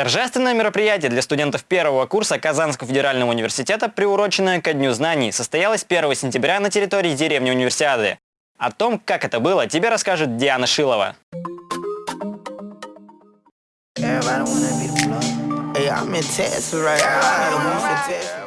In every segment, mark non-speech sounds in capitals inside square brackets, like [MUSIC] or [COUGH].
Торжественное мероприятие для студентов первого курса Казанского федерального университета, приуроченное ко Дню знаний, состоялось 1 сентября на территории деревни Универсиады. О том, как это было, тебе расскажет Диана Шилова. Hey.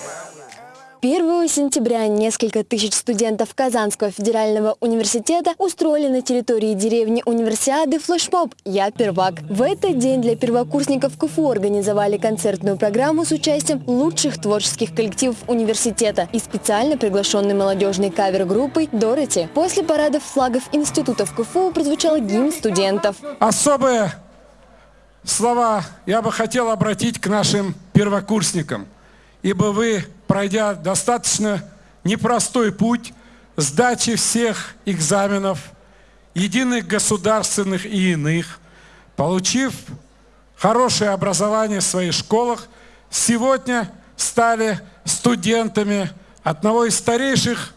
1 сентября несколько тысяч студентов Казанского федерального университета устроили на территории деревни Универсиады флешмоб «Я первак». В этот день для первокурсников КФУ организовали концертную программу с участием лучших творческих коллективов университета и специально приглашенной молодежной кавер-группой «Дороти». После парадов флагов институтов КФУ прозвучал гимн студентов. Особые слова я бы хотел обратить к нашим первокурсникам, ибо вы пройдя достаточно непростой путь сдачи всех экзаменов, единых государственных и иных, получив хорошее образование в своих школах, сегодня стали студентами одного из старейших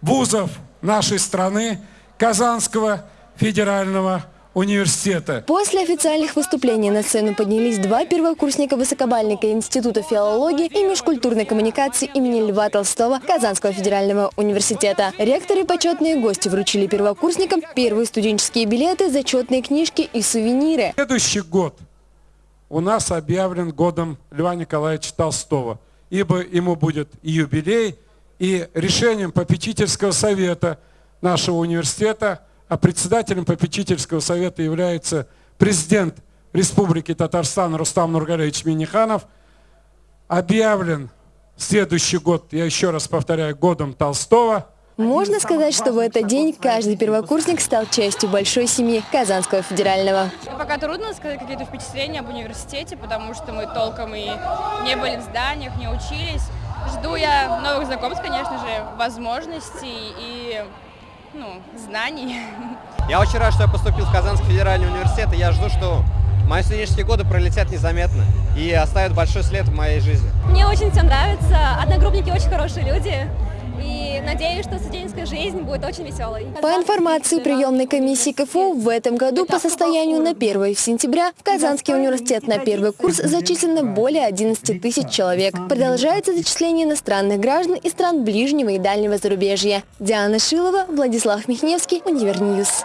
вузов нашей страны, Казанского федерального университета. После официальных выступлений на сцену поднялись два первокурсника высокобальника Института филологии и межкультурной коммуникации имени Льва Толстого Казанского федерального университета. Ректоры и почетные гости вручили первокурсникам первые студенческие билеты, зачетные книжки и сувениры. Следующий год у нас объявлен годом Льва Николаевича Толстого, ибо ему будет и юбилей, и решением попечительского совета нашего университета – а председателем попечительского совета является президент Республики Татарстан Рустам Нургалевич Миниханов, объявлен следующий год, я еще раз повторяю, годом Толстого. Можно сказать, что в этот день каждый первокурсник стал частью большой семьи Казанского федерального. Пока трудно сказать какие-то впечатления об университете, потому что мы толком и не были в зданиях, не учились. Жду я новых знакомств, конечно же, возможностей и ну, знаний. [LAUGHS] Я очень рад, что я поступил в Казанский федеральный университет, и я жду, что мои студенческие годы пролетят незаметно и оставят большой след в моей жизни. Мне очень все нравится, одногруппники очень хорошие люди, и надеюсь, что студенческая жизнь будет очень веселой. По информации приемной комиссии КФУ, в этом году по состоянию на 1 сентября в Казанский университет на первый курс зачислено более 11 тысяч человек. Продолжается зачисление иностранных граждан из стран ближнего и дальнего зарубежья. Диана Шилова, Владислав Михневский, Универньюз.